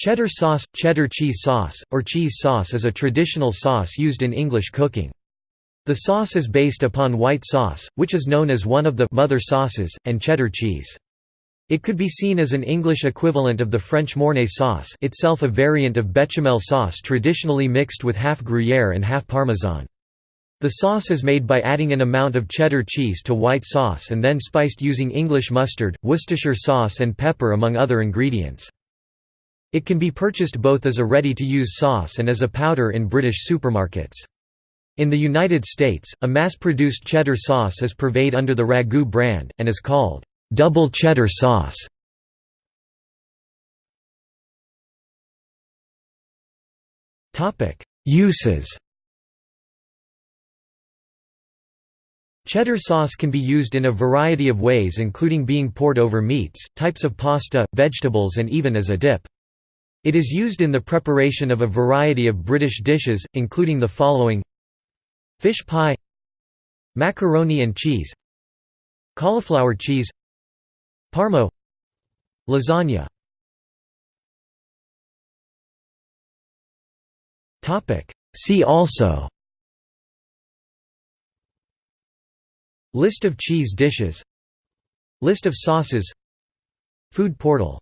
Cheddar sauce – Cheddar cheese sauce, or cheese sauce is a traditional sauce used in English cooking. The sauce is based upon white sauce, which is known as one of the «mother sauces», and cheddar cheese. It could be seen as an English equivalent of the French Mornay sauce itself a variant of bechamel sauce traditionally mixed with half Gruyère and half Parmesan. The sauce is made by adding an amount of cheddar cheese to white sauce and then spiced using English mustard, Worcestershire sauce and pepper among other ingredients. It can be purchased both as a ready-to-use sauce and as a powder in British supermarkets. In the United States, a mass-produced cheddar sauce is purveyed under the Ragu brand, and is called, "...double cheddar sauce". Uses Cheddar sauce can be used in a variety of ways including being poured over meats, types of pasta, vegetables and even as a dip. It is used in the preparation of a variety of British dishes, including the following. Fish pie. Macaroni and cheese. Cauliflower cheese. Parmo. Lasagna. See also. List of cheese dishes. List of sauces. Food portal